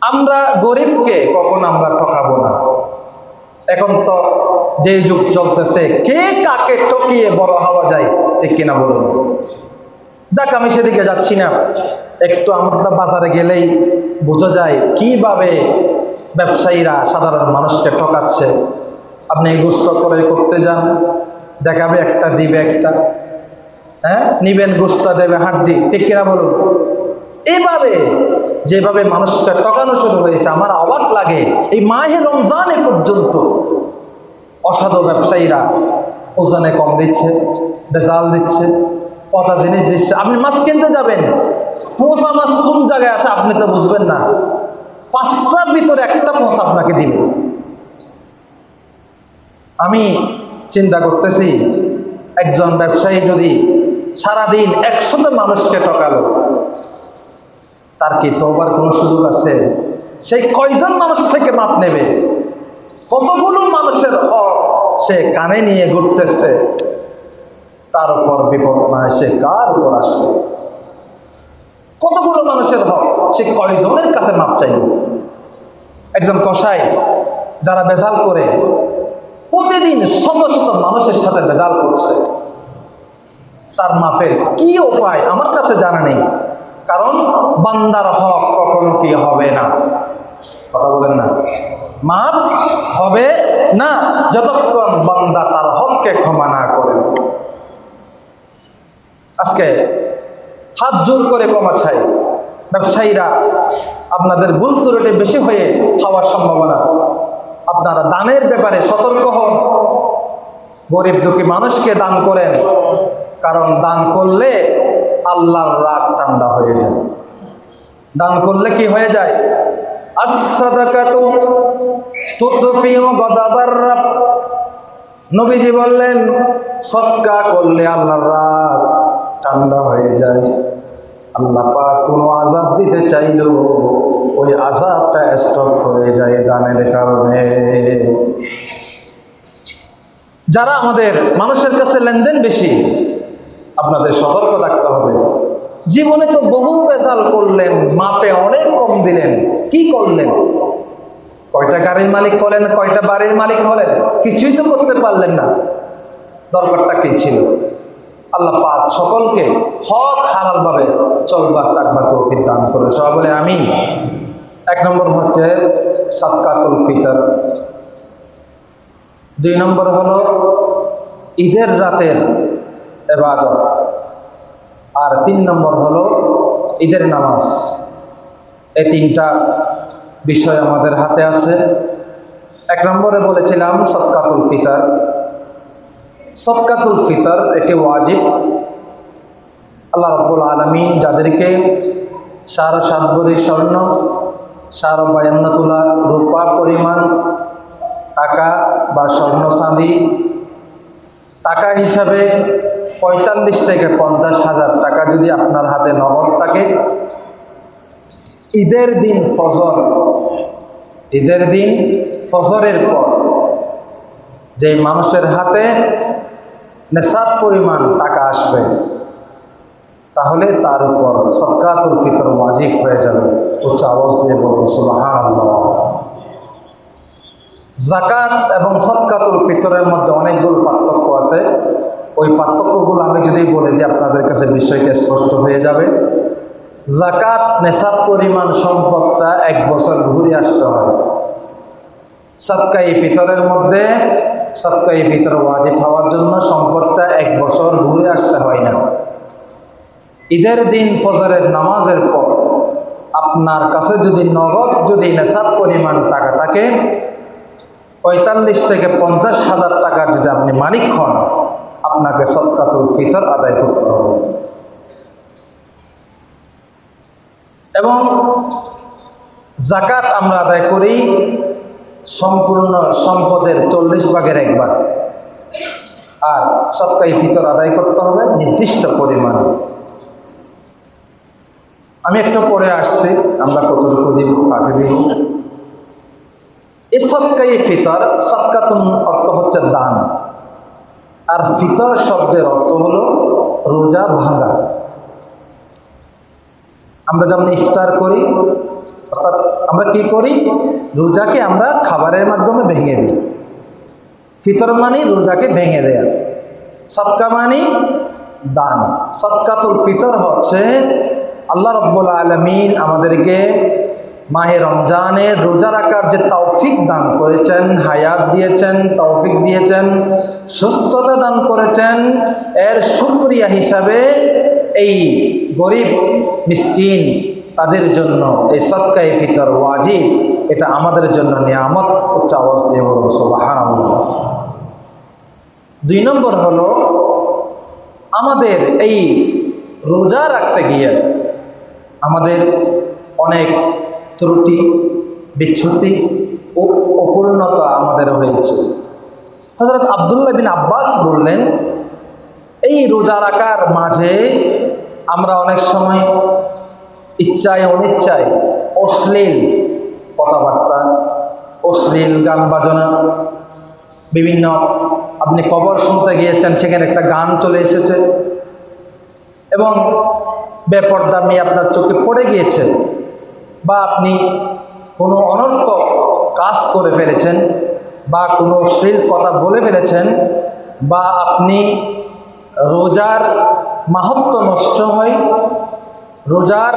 আমরা গরিবকে কখন আমরা ঠকাবো না? এখন তো যে যুগ চলতেছে, কে কাকে ঠকিয়ে বড় হওয়া যায়, ঠিক কিনা বলুন? যাক, আমি সেদিকে যাচ্ছি না। একটু আমাদের বাজারে গেলেই বোঝা যায় কীভাবে ব্যবসায়ীরা সাধারণ মানুষকে ঠকাচ্ছে। আপনি গুস্ত করে করতে যান, দেখাবে একটা, দিবে একটা। হ্যাঁ? নিবেন, গুস্তা দেবে, হাড্ডি, ঠিক কিনা বলুন? এইভাবে যেভাবে মানুষটা টকানো শুরু হয়েছে, আমার অবাক লাগে। এই মাহে রমজানে পর্যন্ত অসাধু ব্যবসায়ীরা ওজনে কম দিচ্ছে, বেজাল দিচ্ছে পচা জিনিস দিচ্ছে। আপনি মাছ কিনতে যাবেন পচা মাছ কোন জায়গায় আছে আপনি তো বুঝবেন না। পাঁচটার ভিতরে একটা পচা আপনাকে দিবে। আমি চিন্তা করতেছি, একজন ব্যবসায়ী যদি সারাদিন একশত মানুষকে ঠকালো তার কি তোবার কোনো সুযোগ আছে? সেই কয়জন মানুষ থেকে মাপ নেবে? কতগুলো মানুষের হক সে কানে নিয়ে ঘুরতেছে? তার উপর বিপদ না এসে কার উপর আসবে? কতগুলো মানুষের হক সে কয়জনের কাছে মাপ চাইবে? একজন কসাই যারা বেজাল করে, প্রতিদিন শত শত মানুষের সাথে বেজাল করছে। তার মাফের কি উপায়? আমার কাছে জানা নেই। কারণ বান্দার হক কখনো কি হবে না? কথা বলেন না। মাপ হবে না যতক্ষণ বান্দা তার হককে ক্ষমা না করে। আজকে হাত জোর করে ক্ষমা চাই। ব্যবসায়ীরা, আপনাদের ভুল ত্রুটি বেশি হয়ে হওয়ার সম্ভাবনা। আপনারা দানের ব্যাপারে সতর্ক হন। গরিব দুঃখী মানুষকে দান করেন। কারণ দান করলে আল্লাহর রাগ ঠান্ডা হয়ে যায়। দান করলে কি হয়ে যায়? নবীজি বললেন, সৎকা করলে আল্লাহর রাগ ঠান্ডা হয়ে যায়। আল্লাহ পাক কোনো আজাব দিতে চাইলেও ওই আজাবটা স্টপ হয়ে যায় দানের কারণে। যারা আমাদের মানুষের কাছে লেনদেন বেশি আপনাদের সতর্ক থাকতে হবে। জীবনে তো বহু বেজাল করলেন মাপে অনেক কম দিলেন। কি করলেন? কয়টা গাড়ির মালিক হলেন, কয়টা বাড়ির মালিক হলেন? কিছুই তো করতে পারলেন না। দরকারটা কি ছিল? আল্লাহ পাক সকলকে হক হালালভাবে চলবা তাকবা তৌফিক দান করে। সবাই বলে আমি এক নম্বর হচ্ছে সাতকাতুল ফিতর। দুই নম্বর হলো ঈদের রাতের এবাদত আর তিন নম্বর হলো ঈদের নামাজ। এই তিনটা বিষয় আমাদের হাতে আছে। এক নম্বরে বলেছিলাম সৎকাতুল ফিতর। সৎকাতুল ফিতর এটি ওয়াজিব। আল্লাহ রব্বুল আলমিন যাদেরকে সাড়ে সাত স্বর্ণ, সাড়ে বায়ান্ন তোলা রূপা পরিমাণ টাকা বা স্বর্ণ চাঁদি, টাকা হিসাবে পঁয়তাল্লিশ থেকে পঞ্চাশ হাজার টাকা যদি আপনার হাতে নগদ থাকে। ঈদের দিন ফজর। ঈদের দিন ফজরের পর যে মানুষের হাতে নেশাব পরিমাণ টাকা আসবে, তাহলে তার উপর সৎকাতুল ফিতর ওয়াজিব হয়ে যাবে। উচ্চ আওয়াজ দিয়ে বলুন সুবাহান জাকাত এবং সৎকাতুল ফিতরের মধ্যে অনেকগুলো পার্থক্য আছে। ওই পার্থক্যগুলো আমি যদি বলে দিই, আপনাদের কাছে বিষয়টা স্পষ্ট হয়ে যাবে। জাকাত নেশাব পরিমাণ সম্পদটা এক বছর ঘুরে আসতে হয়। সৎকাই ফিতরের মধ্যে সৎকাই ফিতর ওয়াজিব হওয়ার জন্য সম্পদটা এক বছর ঘুরে আসতে হয় না। ঈদের দিন ফজরের নামাজের পর আপনার কাছে যদি নগদ, যদি নেশাব পরিমাণ টাকা থাকে, পঁয়তাল্লিশ থেকে পঞ্চাশ হাজার টাকার যদি আপনি মালিক হন আপনাকে সৎকাতুল ফিতর আদায় করতে হবে। এবং জাকাত আমরা আদায় করি সম্পূর্ণ সম্পদের চল্লিশ ভাগের এক ভাগ। আর সৎকাই ফিতর আদায় করতে হবে নির্দিষ্ট পরিমাণ। আমি একটা পরে আসছি, আমরা কতটুকু দিব, কাকে দিব? এই সৎকাই ফিতর সৎকাতুন অর্থ হচ্ছে দান। আর ফিতর শব্দের অর্থ হলো রোজা ভাঙা। আমরা যেমন ইফতার করি, অর্থাৎ আমরা কি করি? রোজাকে আমরা খাবারের মাধ্যমে ভেঙে দিই। ফিতর মানে রোজাকে ভেঙে দেয়া। সৎকা মানে দান। সৎকাতুল ফিতর হচ্ছে আল্লাহ রব্বুল আলমিন আমাদেরকে মাহে রমজানের রোজা রাখার যে তৌফিক দান করেছেন, হায়াত দিয়েছেন, তৌফিক দিয়েছেন, সুস্থতা দান করেছেন, এর সুক্রিয়া হিসাবে এই গরিব, মিসকিন, তাদের জন্য এই সৎকাই ফিতর ওয়াজিব, এটা আমাদের জন্য নিয়ামত, উচ্চ অবস্থায় দুই নম্বর হলো, আমাদের এই রোজা রাখতে গিয়ে আমাদের অনেক ত্রুটি বিচ্ছুতি ও অপূর্ণতা আমাদের হয়েছে। হজরত আবদুল্লাহ বিন আব্বাস বললেন, এই রোজা রাখার মাঝে আমরা অনেক সময় ইচ্ছায় অনিচ্ছায় অশ্লীল কথাবার্তা, অশ্লীল গান বাজনা, বিভিন্ন আপনি কবর শুনতে গিয়েছেন, সেখানে একটা গান চলে এসেছে এবং বেপরদামি আপনার চোখে পড়ে গিয়েছে। বা আপনি কোনো অনর্থক কাজ করে ফেলেছেন বা কোনো অশ্লীল কথা বলে ফেলেছেন বা আপনি রোজার মাহাত্ম নষ্ট হয়, রোজার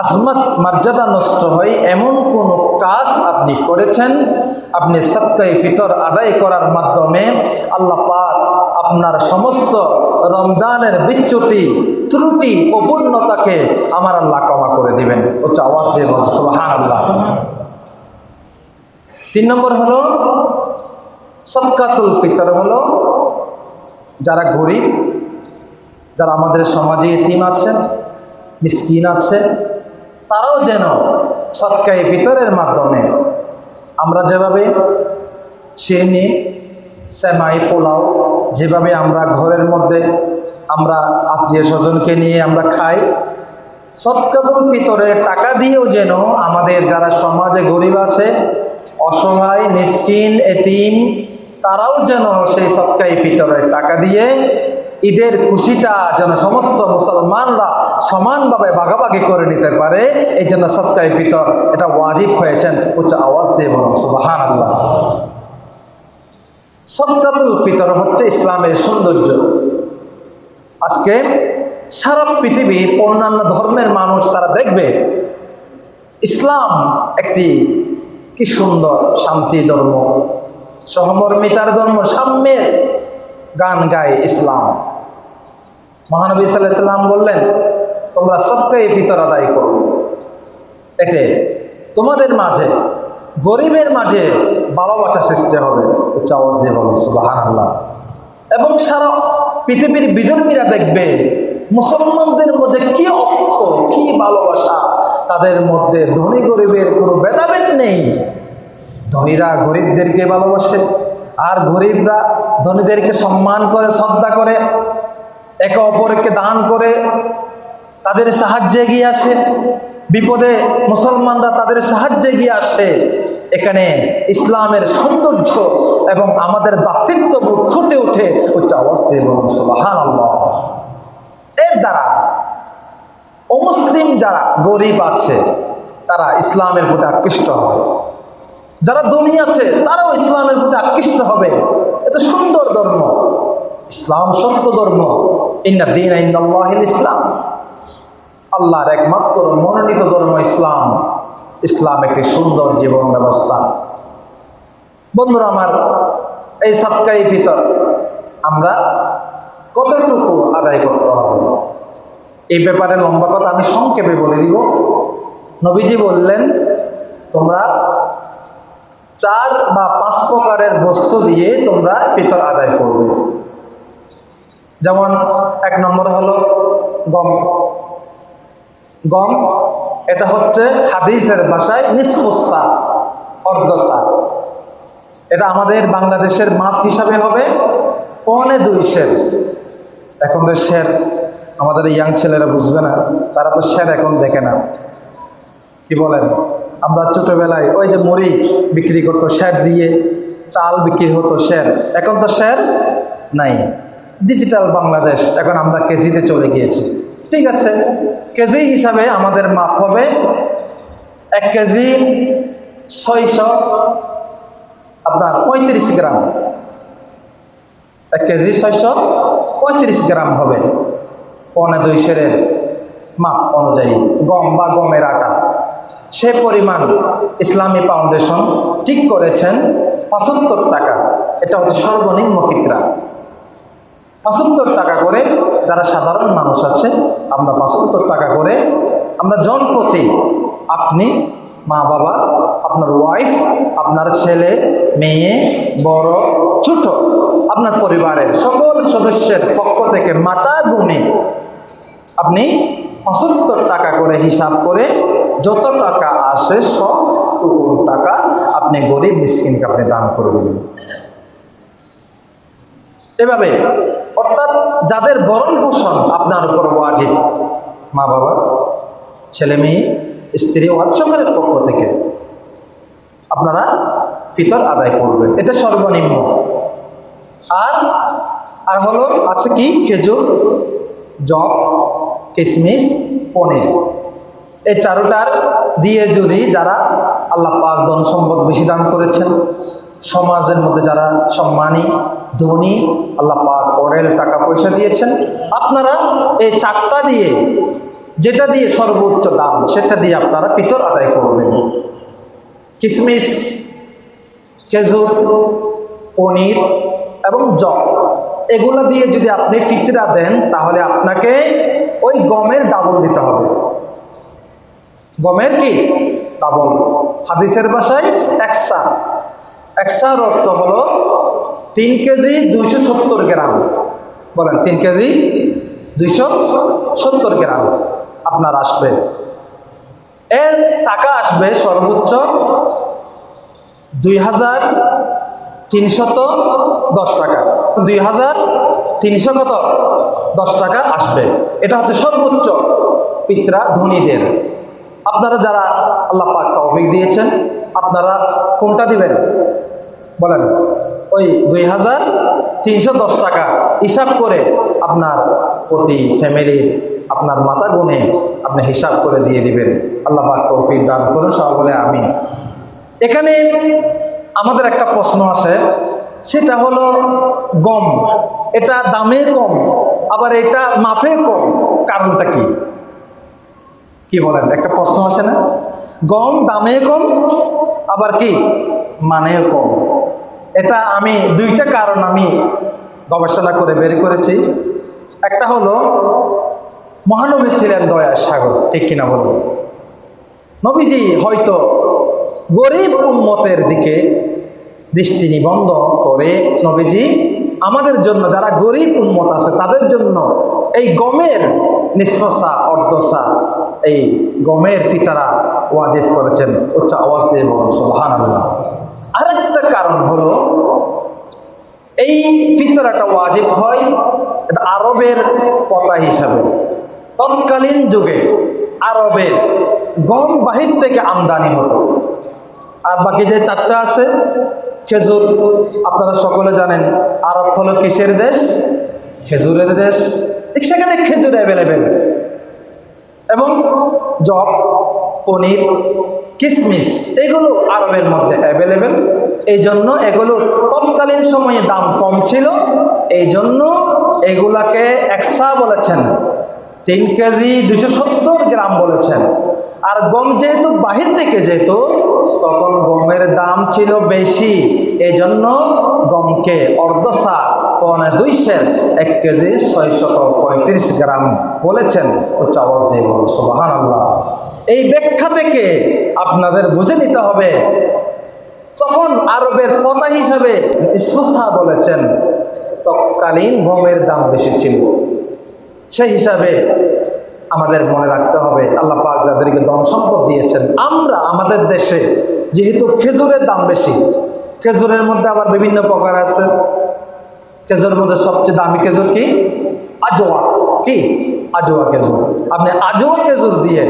আজমত মর্যাদা নষ্ট হয়, এমন কোনো কাজ আপনি করেছেন, আপনি সৎকাই ফিতর আদায় করার মাধ্যমে আল্লাহ পাক আপনার সমস্ত রমজানের বিচ্যুতি ত্রুটি অপূর্ণতাকে আমার আল্লাহ ক্ষমা করে দিবেন। হচ্ছে আওয়াজ দিয়ে বলুন সুবাহান আল্লাহ তিন নম্বর হলো সৎকাতুল ফিতর হলো যারা গরিব, যারা আমাদের সমাজে এতিম আছেন মিসকিন আছে, তারাও যেন সৎকাই ফিতরের মাধ্যমে আমরা যেভাবে সেনি সেমাই, পোলাও, যেভাবে আমরা ঘরের মধ্যে আমরা আত্মীয় স্বজনকে নিয়ে আমরা খাই। সৎকাতুল ফিতরের টাকা দিয়েও যেন আমাদের যারা সমাজে গরিব আছে, অসহায়, মিসকিন, এতিম, তারাও যেন সেই সৎকাই ফিতরের টাকা দিয়ে ঈদের খুশিটা যেন সমস্ত মুসলমানরা সমানভাবে ভাগাভাগি করে নিতে পারে, এই জন্য সৎকাই ফিতর এটা ওয়াজিব হয়েছেন। উচ্চ আওয়াজ দিয়ে বলুন সুবাহান আল্লাহ সৎকাতুল ফিতর হচ্ছে ইসলামের সৌন্দর্য। আজকে সারা পৃথিবীর অন্যান্য ধর্মের মানুষ তারা দেখবে, ইসলাম একটি কি সুন্দর শান্তি ধর্ম, সহমর্মিতার ধর্ম, সাম্যের গান গায় ইসলাম। মহানবী সাল্লাম বললেন, তোমরা সবকেই ফিতর আদায় করো। এতে তোমাদের মাঝে, গরিবের মাঝে ভালোবাসা সৃষ্টি হবে। উচ্চ আওয়াজ দিয়ে বলো সুবাহান এবং সারা পৃথিবীর বিধর্মীরা দেখবে মুসলমানদের মধ্যে কি অক্ষ, কি ভালোবাসা, তাদের মধ্যে ধনী গরিবের কোনো ভেদাভেদ নেই। ধনীরা গরিবদেরকে ভালোবাসে, আর গরিবরা ধনীদেরকে সম্মান করে, শ্রদ্ধা করে, একে অপরকে দান করে, তাদের সাহায্যে এগিয়ে আসে। বিপদে মুসলমানরা তাদের সাহায্যে এগিয়ে আসে। এখানে ইসলামের সৌন্দর্য এবং আমাদের বাতৃত্ববোধ ফুটে উঠে উচ্চ অবস্থায় সুবাহান এর দ্বারা অমুসলিম যারা গরিব আছে, তারা ইসলামের প্রতি আকৃষ্ট হবে। যারা ধনী আছে, তারাও ইসলামের প্রতি আকৃষ্ট হবে। এত সুন্দর ধর্ম। ইসলাম সত্য ধর্ম। ইন্না দিন ইসলাম। আল্লাহর একমাত্র মনোনীত ধর্ম ইসলাম। ইসলাম একটি সুন্দর জীবন ব্যবস্থা। বন্ধুরা আমার, এই সৎকাই ফিতর আমরা কতটুকু আদায় করতে হবে? এই ব্যাপারে লম্বা কথা আমি সংক্ষেপে বলে দিব। নবীজি বললেন, তোমরা চার বা পাঁচ প্রকারের বস্তু দিয়ে তোমরা ফিতর আদায় করবে। যেমন এক নম্বর হলো গম। গম, এটা হচ্ছে হাদিসের ভাষায় নিষ্পসা অর্ধসা। এটা আমাদের বাংলাদেশের মাপ হিসাবে হবে পনে দুই শের। এখন তো শের, আমাদের ইয়াং ছেলেরা বুঝবে না, তারা তো শের এখন দেখে না। কি বলেন? আমরা ছোটোবেলায় ওই যে মুড়ি বিক্রি করতো, শের দিয়ে চাল বিক্রি হতো শের। এখন তো শের নাই। ডিজিটাল বাংলাদেশ, এখন আমরা কেজিতে চলে গিয়েছি। ঠিক আছে, কেজি হিসাবে আমাদের মাপ হবে এক কেজি ছয়শো, আপনার পঁয়ত্রিশ গ্রাম। এক কেজি ছয়শো পঁয়ত্রিশ গ্রাম হবে। পনে দুই সেরের মাপ অনুযায়ী, গম বা গমের আটা। সে পরিমাণ ইসলামী ফাউন্ডেশন ঠিক করেছেন, পঁচাত্তর টাকা। এটা হচ্ছে সর্বনিম্ন ফিতরা। পঁচাত্তর টাকা করে যারা সাধারণ মানুষ আছে, আমরা পঁচাত্তর টাকা করে আমরা জনপ্রতি আপনি মা বাবা, আপনার ওয়াইফ আপনার ছেলে, মেয়ে, বড়, ছোট, আপনার পরিবারের সকল সদস্যের পক্ষ থেকে মাতা গুণে। আপনি পঁচাত্তর টাকা করে হিসাব করে যত টাকা আসে, সবটুকু টাকা আপনি গরিব, মিসকিনকে আপনি দান করে দেবেন। এভাবে অর্থাৎ যাদের বরণ পোষণ আপনার উপর ওয়াজিব। মা বাবা, ছেলে মেয়ে, স্ত্রী ওয়াজ সকলের পক্ষ থেকে আপনারা ফিতর আদায় করবেন। এটা সর্বনিম্ন। আর আর হলো আছে কি? খেজুর, জব কিশমিশ পনির। এই চারোটার দিয়ে যদি যারা আল্লাহ পাক ধন সম্পদ বেশি দান করেছেন, সমাজের মধ্যে যারা সম্মানী ধনী, আল্লাহ পাক অরেল টাকা পয়সা দিয়েছেন। আপনারা এই চারটা দিয়ে, যেটা দিয়ে সর্বোচ্চ দাম, সেটা দিয়ে আপনারা ফিতর আদায় করবেন। কিশমিশ খেজুর, পনির এবং জব, এগুলো দিয়ে যদি আপনি ফিতরা দেন, তাহলে আপনাকে ওই গমের ডাবল দিতে হবে। গমের কি? ডাবল। হাদিসের ভাষায় একসা। একসার অর্থ হলো তিন কেজি দুইশো সত্তর গ্রাম। বলেন, তিন কেজি দুইশো সত্তর গ্রাম আপনার আসবে। এর টাকা আসবে সর্বোচ্চ দুই হাজার তিনশত দশ টাকা। দুই হাজার তিনশো কত দশ টাকা আসবে। এটা হচ্ছে সর্বোচ্চ পিত্রা ধনীদের। আপনারা যারা আল্লাহ পাক তৌফিক দিয়েছেন, আপনারা কোনটা দিবেন? বলেন। ওই দুই হাজার তিনশো দশ টাকা হিসাব করে আপনার প্রতি ফ্যামিলির, আপনার মাতা গুণে আপনি হিসাব করে দিয়ে দিবেন। আল্লাহ পাক তৌফিক দান করুন সব বলে আমি এখানে আমাদের একটা প্রশ্ন আছে, সেটা হলো গম, এটা দামে কম, আবার এটা মাপে কম, কারণটা কি? কি বলেন? একটা প্রশ্ন আসে না? গম দামে কম, আবার কি? মানেও কম। এটা আমি দুইটা কারণ আমি গবেষণা করে বের করেছি। একটা হলো, মহানবী ছিলেন দয়ার সাগর, ঠিক কিনা বলুন? নবীজি হয়তো গরিব উন্মতের দিকে দৃষ্টি নিবন্ধ করে নবীজি আমাদের জন্য, যারা গরিব উন্মত আছে, তাদের জন্য এই গমের নিষ্পসা অর্ধসা, এই গমের ফিতারা ওয়াজিব করেছেন। উচ্চ আওয়াজ দিয়ে বলুন আল্লাহ আরেকটা কারণ হলো, এই ফিতরাটা ওয়াজিব হয় আরবের পতা হিসাবে। তৎকালীন যুগে আরবের গম বাহির থেকে আমদানি হতো। আর বাকি যে চারটা আছে, খেজুর, আপনারা সকলে জানেন, আরব হলো কিসের দেশ? খেজুরের দেশ। সেখানে খেজুর অ্যাভেলেবেল এবং জব পনির কিশমিশ এগুলো আরবের মধ্যে অ্যাভেলেবেল এই জন্য এগুলো তৎকালীন সময়ে দাম কম ছিল। এই জন্য এগুলাকে একসা বলেছেন, তিন কেজি দুশো সত্তর গ্রাম বলেছেন। আর গম যেহেতু বাহির থেকে যেত, তখন গমের দাম ছিল বেশি। এই জন্য গমকে অর্ধসা পনে দুইশের এক কেজি ছয়শত পঁয়ত্রিশ গ্রাম বলেছেন উচ্চ আওয়াজ দিয়ে সুবাহান আল্লাহ এই ব্যাখ্যা থেকে আপনাদের বুঝে নিতে হবে তখন আরবের পতা হিসাবে ইসমসা বলেছেন, তৎকালীন গমের দাম বেশি ছিল। সেই হিসাবে আমাদের মনে রাখতে হবে, আল্লাহ পাক যাদেরকে ধন সম্পদ দিয়েছেন, আমরা আমাদের দেশে যেহেতু খেজুরের দাম বেশি, খেজুরের মধ্যে আবার বিভিন্ন প্রকার আছে। খেজুরের মধ্যে সবচেয়ে দামি খেজুর কি? আজোয়া। কি? আজোয়া খেজুর। আপনি আজোয়া খেজুর দিয়ে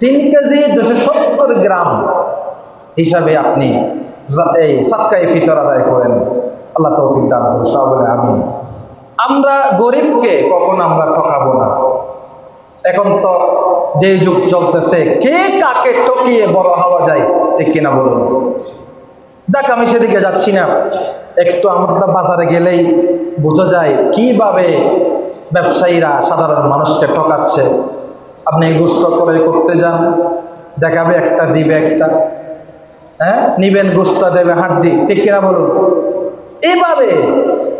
তিন কেজি দুশো সত্তর গ্রাম হিসাবে আপনি এই সাতকাই ফিতর আদায় করেন। আল্লাহ তৌফিক দান করুন সব বলে আমিন। আমরা গরিবকে কখন আমরা ঠকাবো না। এখন তো যে যুগ চলতেছে, কে কাকে টকিয়ে বড় হওয়া যায় ঠিক কিনা বলুন। যাক, আমি সেদিকে যাচ্ছি না। একটু আমাদের বাজারে গেলেই বোঝা যায় কীভাবে ব্যবসায়ীরা সাধারণ মানুষকে ঠকাচ্ছে। আপনি গুষ্ট করে করতে যান, দেখাবে একটা, দিবে একটা। হ্যাঁ? নিবেন গুস্তা দেবে হাড্ডি, ঠিক কিনা বলুন? এইভাবে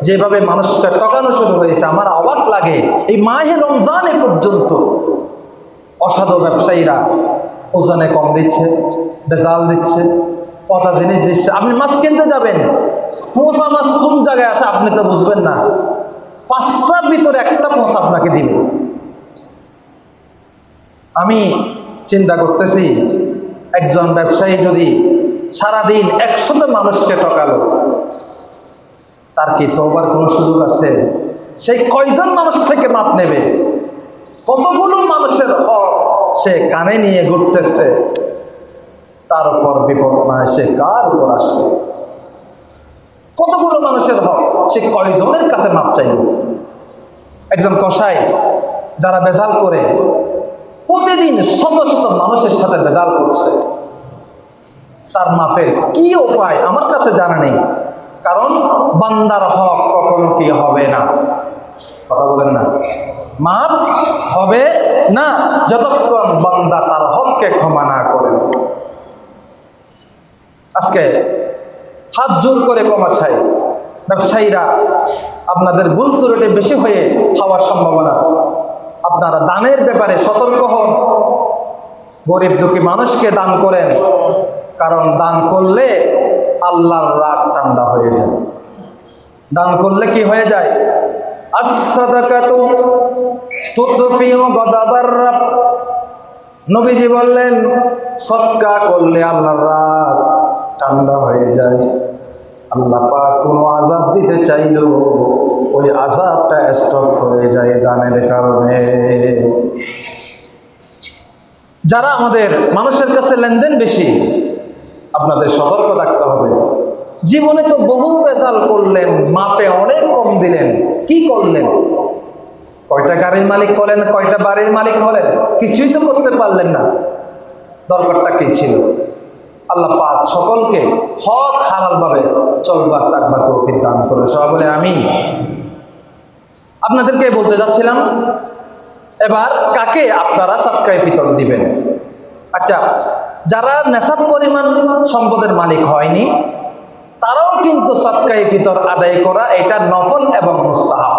যেভাবে মানুষকে টকানো শুরু হয়েছে, আমার অবাক লাগে। এই মাহে রমজানে পর্যন্ত অসাধু ব্যবসায়ীরা ওজনে কম দিচ্ছে, বেজাল দিচ্ছে। পচা জিনিস দিচ্ছে। আপনি মাছ কিনতে যাবেন। পচা মাছ কোন জায়গায় আছে আপনি তো বুঝবেন না। পাঁচটার ভিতরে একটা পচা আপনাকে দিবে। আমি চিন্তা করতেছি, একজন ব্যবসায়ী যদি সারাদিন একশত মানুষকে টকালো তার কি তোবার কোনো সুযোগ আছে? সেই কয়জন মানুষ থেকে মাপ নেবে? কতগুলো মানুষের হক সে কানে নিয়ে ঘুরতেছে? তার উপর বিপদ না এসে কার উপর আসবে? কতগুলো মানুষের হক, সে কয়জনের কাছে মাপ চাইল একজন কসাই যারা বেজাল করে, প্রতিদিন শত শত মানুষের সাথে বেজাল করছে। তার মাফের কি উপায় আমার কাছে জানা নেই, কারণ বান্দার হক কখনো কি হবে না? কথা বলেন না। মাপ হবে না, যতক্ষণ বান্দা তার হককে ক্ষমা না করে। আজকে হাত জোর করে কমা চাই। ব্যবসায়ীরা, আপনাদের ভুল ত্রুটি বেশি হয়ে হওয়ার সম্ভাবনা। আপনারা দানের ব্যাপারে সতর্ক হন। গরিব দুঃখী মানুষকে দান করেন। কারণ দান করলে আল্লাহর রাগ ঠান্ডা হয়ে যায়। দান করলে কি হয়ে যায়? নবীজি বললেন, সৎকা করলে আল্লাহর রাগ ঠান্ডা হয়ে যায়। আল্লাহ পাক কোনো আজাব দিতে চাইলেও ওই আজাবটা স্টপ হয়ে যায় দানের কারণে। যারা আমাদের মানুষের কাছে লেনদেন বেশি, আপনাদের সতর্ক থাকতে হবে। জীবনে তো বহু বেজাল করলেন মাপে অনেক কম দিলেন। কি করলেন? কয়টা গাড়ির মালিক করেন কয়টা বাড়ির মালিক হলেন, কিছুই তো করতে পারলেন না। দরকারটা কি ছিল? আল্লাহ পাক সকলকে হক হালালভাবে চলবার তাকবা তৌফিক দান করে সবাই বলে আমি আপনাদেরকে বলতে যাচ্ছিলাম, এবার কাকে আপনারা সাতকায় ফিতর দিবেন? আচ্ছা যারা নেশাব পরিমাণ সম্পদের মালিক হয়নি, তারাও কিন্তু সৎকাই ফিতর আদায় করা এটা নফল এবং মুস্তাহাব।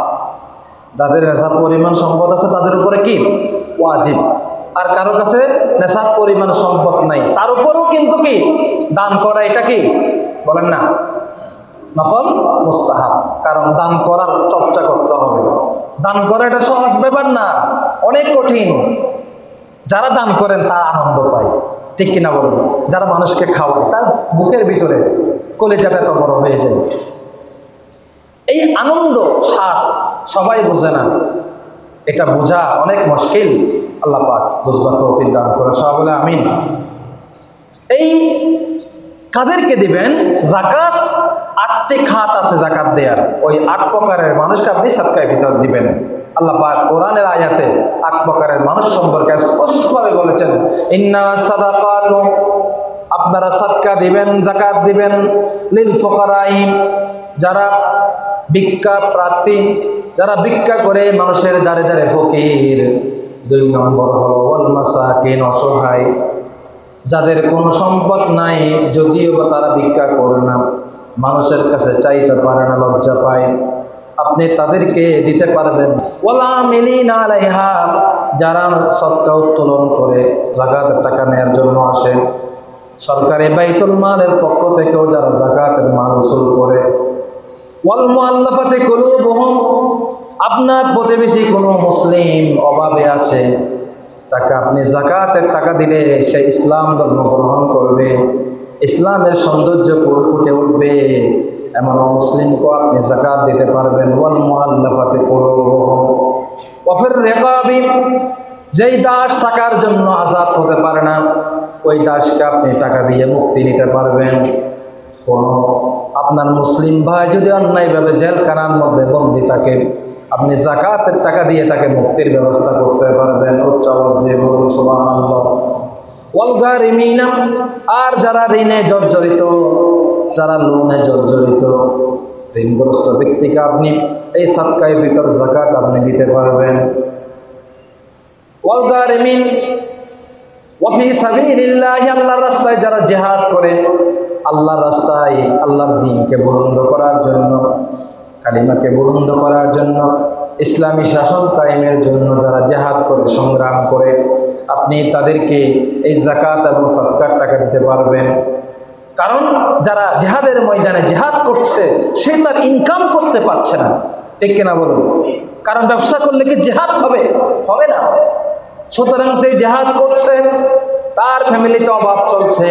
যাদের নেশাব পরিমাণ সম্পদ আছে, তাদের উপরে কি? ওয়াজিব। আর কারও কাছে নেশাব পরিমাণ সম্পদ নাই। তার উপরেও কিন্তু কি? দান করা এটা কি? বলেন না। নফল মুস্তাহাব। কারণ দান করার চর্চা করতে হবে। দান করা এটা সহজ ব্যাপার না। অনেক কঠিন। যারা দান করেন, তার আনন্দ পায়। ঠিক কিনা বলুন? যারা মানুষকে খাওয়ায়, তার বুকের ভিতরে কলিজাটা এত বড় হয়ে যায়। এই আনন্দ, স্বাদ সবাই বোঝে না। এটা বোঝা অনেক মুশকিল। আল্লাহ পাক বুঝবা তৌফিক দান করে। সবাই বলে আমিন। এই কাদেরকে দিবেন জাকাত, আটটি খাত আছে জাকাত দেয়ার। ওই আট প্রকারের মানুষকে আপনি সাতকায় ভিতর দিবেন। আল্লাহ পাক কোরআনের আয়াতে আট প্রকারের মানুষ সম্পর্কে স্পষ্টভাবে বলেছেন, ইন্না সাদাকাত আপনারা সাদকা দিবেন, জাকাত দিবেন লিল ফকরাইম যারা ভিক্ষা প্রার্থী, যারা ভিক্ষা করে মানুষের দাঁড়ে দাঁড়ে ফকির দুই নম্বর হলো, ওয়াল মাসাকিন, অসহায়। যাদের কোনো সম্পদ নাই, যদিও বা তারা ভিক্ষা করে না, মানুষের কাছে চাইতে পারে না, লজ্জা পায়। আপনি তাদেরকে দিতে পারবেন। ওলা মিলিন আলাইহা, যারা সৎকা উত্তোলন করে জাকাতের টাকা নেয়ার জন্য আসে। সরকারি বাইতুল মালের পক্ষ থেকেও যারা জাকাতের মাল উসুল করে ওয়াল মুআল্লাফাতে কুলুবুহুম, আপনার প্রতিবেশী কোনো মুসলিম অভাবে আছে, তাকে আপনি জাকাতের টাকা দিলে সে ইসলাম ধর্ম গ্রহণ করবে, ইসলামের সৌন্দর্য ফুটে উঠবে, এমন মুসলিমকেও আপনি জাকাত দিতে পারবেন, ওয়াল মুআল্লাফাতে কুলুবুহুম। ওয়াফির রিকাবি, যেই দাস টাকার জন্য আজাদ হতে পারে না, ওই দাসকে আপনি টাকা দিয়ে মুক্তি নিতে পারবেন, কোনো আপনার মুসলিম ভাই যদি অন্যায়ভাবে জেলখানার মধ্যে বন্দি থাকে, আপনি জাকাতের টাকা দিয়ে তাকে মুক্তির ব্যবস্থা করতে পারবেন। উচ্চ দিয়ে বলুন ওয়ালগারিমিনা আর যারা ঋণে জর্জরিত, যারা লোনে জর্জরিত, ঋণগ্রস্ত ব্যক্তিকে আপনি এই সাতকায় ভিতর জাকাত আপনি দিতে পারবেন। ওয়ালগারিমিন ওয়াফি সাবিলিল্লাহি, আল্লাহর রাস্তায় যারা জেহাদ করে আল্লাহর রাস্তায় আল্লাহর দিনকে বুলন্দ করার জন্য, কালিমাকে বুলন্দ করার জন্য, ইসলামী শাসন কায়েমের জন্য যারা জেহাদ করে, সংগ্রাম করে, আপনি তাদেরকে এই জাকাত এবং সৎকার টাকা দিতে পারবেন। কারণ যারা জেহাদের ময়দানে জেহাদ করছে, সে তার ইনকাম করতে পারছে না। ঠিক কিনা বলুন? কারণ ব্যবসা করলে কি জেহাদ হবে? হবে না। সুতরাং সেই জেহাদ করছে, তার ফ্যামিলিতে অভাব চলছে।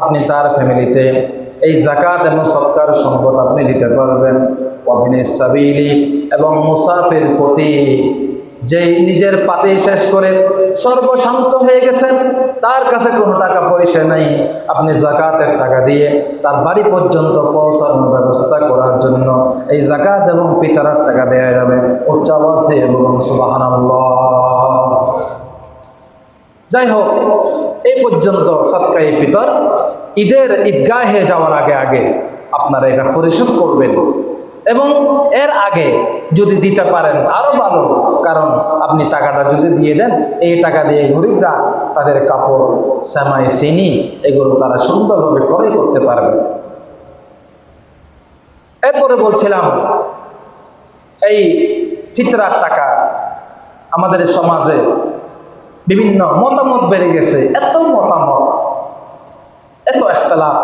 আপনি তার ফ্যামিলিতে এই জাকাত এবং সৎকার সম্পদ আপনি দিতে পারবেন। অভিনয় সাবিলি এবং মুসাফির প্রতি যেই নিজের পাতে শেষ করে সর্বশান্ত হয়ে গেছেন, তার কাছে কোনো টাকা পয়সা নেই। আপনি জাকাতের টাকা দিয়ে তার বাড়ি পর্যন্ত পৌঁছানোর ব্যবস্থা করার জন্য এই জাকাত এবং ফিতারার টাকা দেওয়া যাবে। উচ্চ আওয়াজ দিয়ে বলুন সুবাহান যাই হোক এই পর্যন্ত সৎকাই পিতর ঈদের ঈদগাহে যাওয়ার আগে আগে আপনারা এটা পরিশোধ করবেন এবং এর আগে যদি দিতে পারেন আরও ভালো, কারণ আপনি টাকাটা যদি দিয়ে দেন, এই টাকা দিয়ে গরিবরা তাদের কাপড়, সেমাই, চিনি, এগুলো তারা সুন্দরভাবে ক্রয় করতে পারবে। এরপরে বলছিলাম, এই ফিতরার টাকা আমাদের সমাজে বিভিন্ন মতামত বেড়ে গেছে, এত মতামত, এত একতলাপ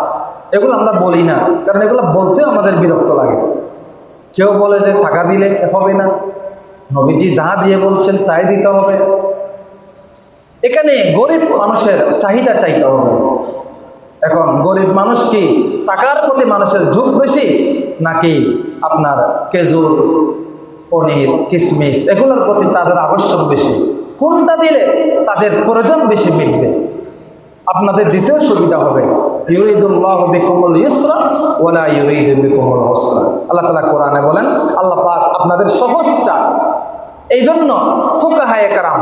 এগুলো আমরা বলি না, কারণ এগুলো বলতেও আমাদের বিরক্ত লাগে। কেউ বলে যে টাকা দিলে হবে না, নবীজি যা দিয়ে বলছেন তাই দিতে হবে। এখানে গরিব মানুষের চাহিদা চাইতে হবে। এখন গরিব মানুষ কি টাকার প্রতি মানুষের ঝুঁক বেশি, নাকি আপনার খেজুর, পনির কিশমিশ এগুলোর প্রতি তাদের আবশ্যক বেশি? কোনটা দিলে তাদের প্রয়োজন বেশি মিলবে আপনাদের দিতেও সুবিধা হবে, ইউরিদুল্লাহ বিকুমুল ইসরা ওলা ইউরিদ বিকুমুল হসরা আল্লাহ তালা কোরআনে বলেন, আল্লাহ পাক আপনাদের সহজটা। এই জন্য ফুকাহায় কারাম,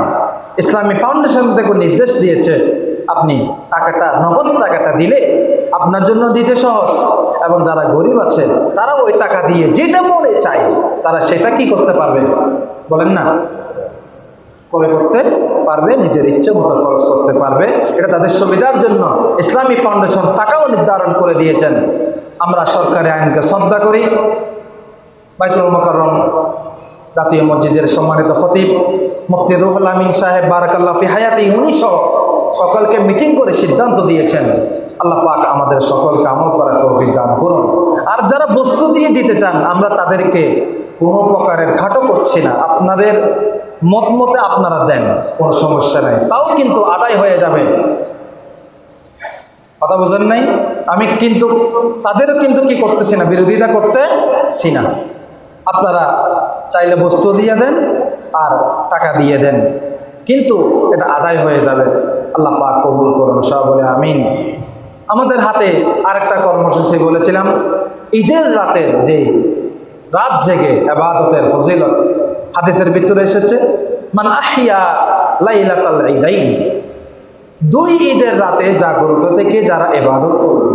ইসলামী ফাউন্ডেশন থেকে নির্দেশ দিয়েছে, আপনি টাকাটা, নগদ টাকাটা দিলে আপনার জন্য দিতে সহজ। এবং যারা গরিব আছে তারা ওই টাকা দিয়ে যেটা মনে চায়, তারা সেটা কি করতে পারবে? বলেন না। ক্রয় করতে পারবে, নিজের ইচ্ছে মতো খরচ করতে পারবে। এটা তাদের সুবিধার জন্য ইসলামী ফাউন্ডেশন টাকাও নির্ধারণ করে দিয়েছেন। আমরা সরকারি আইনকে শ্রদ্ধা করি। বাইতুল মকরম জাতীয় মসজিদের সম্মানিত ফতিব মুফতি রুহুল আমিন সাহেব বারাকাল্লাহ ফি হায়াতি, উনি সহ সকলকে মিটিং করে সিদ্ধান্ত দিয়েছেন। আল্লাহ পাক আমাদের সকলকে আমল করার তৌফিক দান করুন। আর যারা বস্তু দিয়ে দিতে চান, আমরা তাদেরকে কোনো প্রকারের খাটো করছি না। আপনাদের মত মতে আপনারা দেন, কোনো সমস্যা নাই। তাও কিন্তু আদায় হয়ে যাবে। কথা বোঝেন নাই? আমি কিন্তু, তাদেরও কিন্তু কি করতেছি না, বিরোধিতা করতেছি না। আপনারা চাইলে বস্তু দিয়ে দেন আর টাকা দিয়ে দেন। কিন্তু এটা আদায় হয়ে যাবে। আল্লাহ পাক কবুল করুন সব বলে আমিন। আমাদের হাতে আরেকটা কর্মসূচি বলেছিলাম, ঈদের রাতের যে রাত জেগে আবাদতের ফজিলত হাদিসের ভিতরে এসেছে, মান আহিয়া লাইলাতাল ঈদাইন দুই ঈদের রাতে জাগ্রত থেকে যারা এবাদত করবে,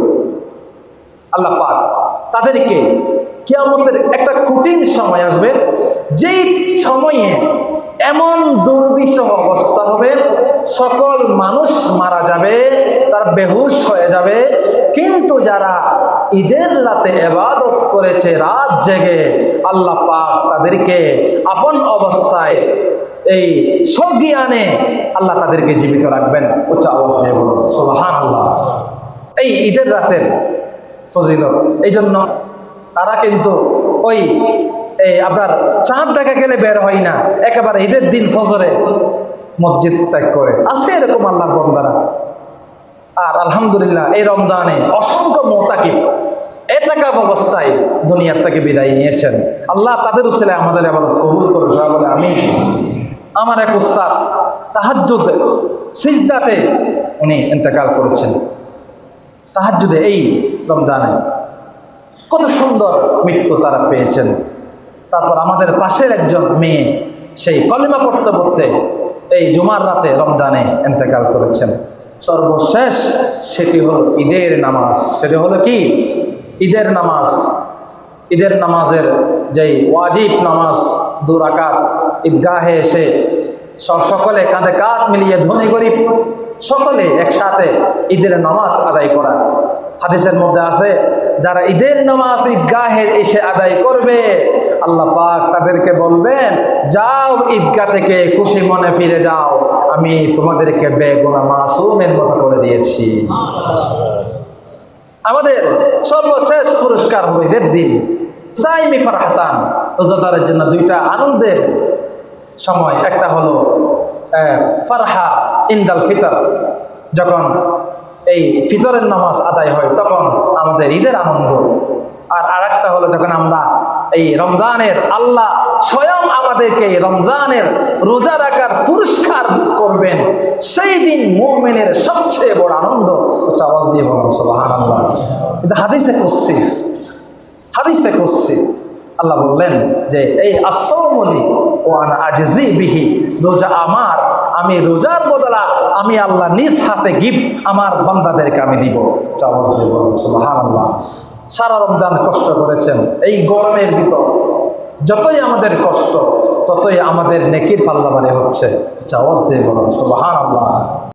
আল্লাহ পাক তাদেরকে কিয়ামতের একটা কঠিন সময় আসবে, যেই সময়ে এমন দুর্বিষহ অবস্থা হবে, সকল মানুষ মারা যাবে, তার বেহুশ হয়ে যাবে। কিন্তু যারা ঈদের রাতে এবাদত করেছে, রাত জেগে আল্লাহ পাক তাদেরকে আপন অবস্থায় এই সজ্ঞানে আল্লাহ তাদেরকে জীবিত রাখবেন। উচ্চ অবস্থায় বলুন সোবাহান আল্লাহ এই ঈদের রাতের ফজিলত এই জন্য তারা কিন্তু ওই, এই আপনার চাঁদ দেখা গেলে বের হয় না। একেবারে ঈদের দিন ফজরে মসজিদ ত্যাগ করে। আছে এরকম আল্লাহর বন্দারা। আর আলহামদুলিল্লাহ এই রমজানে অসংখ্য মোতাকিব এতাকাব অবস্থায় দুনিয়ার থেকে বিদায় নিয়েছেন। আল্লাহ তাদের উসিলে আমাদের আবাদত কবুল করে সবাই বলে আমি আমার এক উস্তাদ তাহাজ্জুদে, সিজদাতে উনি ইন্তেকাল করেছেন। তাহাজ্জুদে এই রমজানে কত সুন্দর মৃত্যু তারা পেয়েছেন। তারপর আমাদের পাশের একজন মেয়ে, সেই কলিমা পড়তে পড়তে এই জুমার রাতে রমজানে এন্তেকাল করেছেন। সর্বশেষ সেটি হল ঈদের নামাজ। সেটি হলো কি? ঈদের নামাজ। ঈদের নামাজের যেই ওয়াজিব নামাজ দু রাকাত ঈদগাহে এসে সব সকলে কাঁধে কাঁধ মিলিয়ে ধনী গরিব সকলে একসাথে ঈদের নামাজ আদায় করা। হাদিসের মধ্যে আছে, যারা ঈদের নামাজ ঈদগাহে এসে আদায় করবে, আল্লাহ পাক তাদেরকে বলবেন, যাও ঈদগাহ থেকে খুশি মনে ফিরে যাও, আমি তোমাদেরকে বেগুনা মাসুমের মতো করে দিয়েছি। আমাদের সর্বশেষ পুরস্কার হবে ঈদের দিন। সাইমি ফারহাতান, রোজাদারের জন্য দুইটা আনন্দের সময়। একটা হলো ফারহা ইন্দাল ফিতর, যখন এই ফিতরের নামাজ আদায় হয় তখন আমাদের ঈদের আনন্দ। আর আরেকটা হলো যখন আমরা এই রমজানের আল্লাহ স্বয়ং আমাদেরকে এই রমজানের রোজা রাখার পুরস্কার করবেন, সেই দিন মোমেনের সবচেয়ে বড় আনন্দ হচ্ছে আওয়াজ দিয়ে বলুন হাদিসে করছি হাদিসে করছি আল্লাহ বললেন যে, এই আসৌমলি ও আনা আজজি বিহি, রোজা আমার, আমি রোজার বদলা আমি আল্লাহ নিজ হাতে গিফট আমার বান্দাদেরকে আমি দিব। চাওয়াজ সারা রমজান কষ্ট করেছেন। এই গরমের ভিতর যতই আমাদের কষ্ট, ততই আমাদের নেকির পাল্লা বাড়ে হচ্ছে চাওয়াজ দিয়ে বলুন সুবাহান আল্লাহ